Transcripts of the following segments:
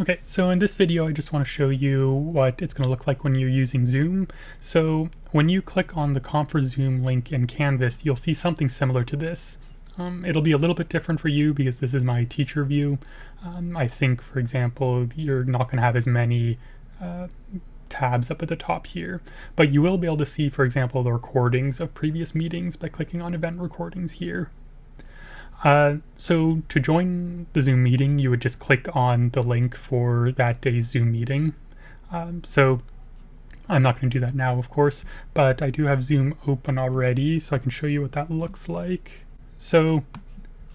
Okay, so in this video I just want to show you what it's going to look like when you're using Zoom. So when you click on the Comp4Zoom link in Canvas, you'll see something similar to this. Um, it'll be a little bit different for you because this is my teacher view. Um, I think, for example, you're not going to have as many uh, tabs up at the top here, but you will be able to see, for example, the recordings of previous meetings by clicking on event recordings here. Uh, so to join the Zoom meeting, you would just click on the link for that day's Zoom meeting. Um, so I'm not going to do that now, of course, but I do have Zoom open already, so I can show you what that looks like. So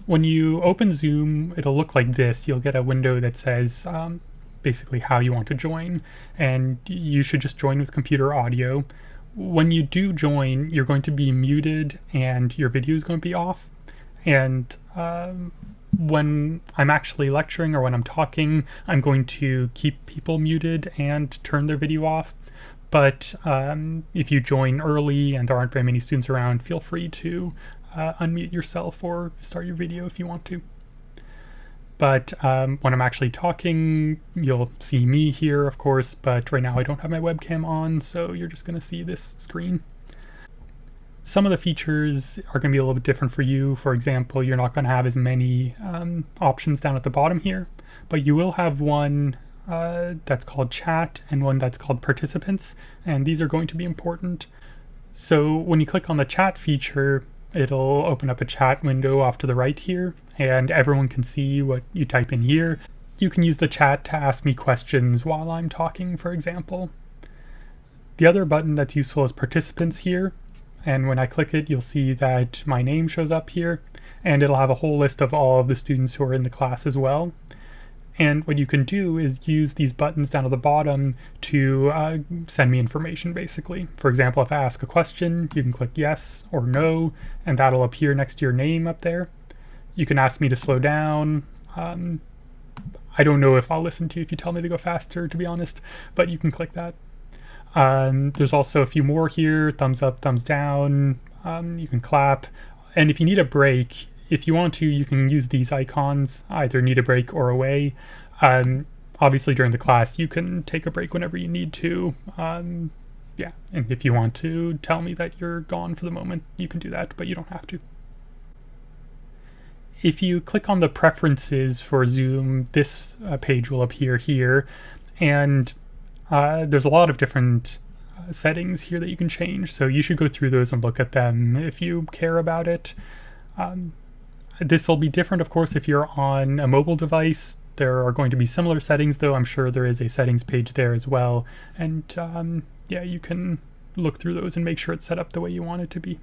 when you open Zoom, it'll look like this. You'll get a window that says um, basically how you want to join, and you should just join with computer audio. When you do join, you're going to be muted and your video is going to be off and um, when I'm actually lecturing or when I'm talking, I'm going to keep people muted and turn their video off. But um, if you join early and there aren't very many students around, feel free to uh, unmute yourself or start your video if you want to. But um, when I'm actually talking, you'll see me here, of course, but right now I don't have my webcam on, so you're just going to see this screen. Some of the features are going to be a little bit different for you. For example, you're not going to have as many um, options down at the bottom here, but you will have one uh, that's called chat and one that's called participants, and these are going to be important. So when you click on the chat feature, it'll open up a chat window off to the right here, and everyone can see what you type in here. You can use the chat to ask me questions while I'm talking, for example. The other button that's useful is participants here, and when I click it, you'll see that my name shows up here, and it'll have a whole list of all of the students who are in the class as well. And what you can do is use these buttons down at the bottom to uh, send me information, basically. For example, if I ask a question, you can click yes or no, and that'll appear next to your name up there. You can ask me to slow down. Um, I don't know if I'll listen to you if you tell me to go faster, to be honest, but you can click that. Um, there's also a few more here, thumbs up, thumbs down, um, you can clap. And if you need a break, if you want to, you can use these icons, either need a break or away. Um, obviously during the class, you can take a break whenever you need to. Um, yeah, and if you want to tell me that you're gone for the moment, you can do that, but you don't have to. If you click on the preferences for Zoom, this uh, page will appear here. And uh, there's a lot of different uh, settings here that you can change, so you should go through those and look at them if you care about it. Um, this will be different, of course, if you're on a mobile device. There are going to be similar settings, though. I'm sure there is a settings page there as well. And um, yeah, you can look through those and make sure it's set up the way you want it to be.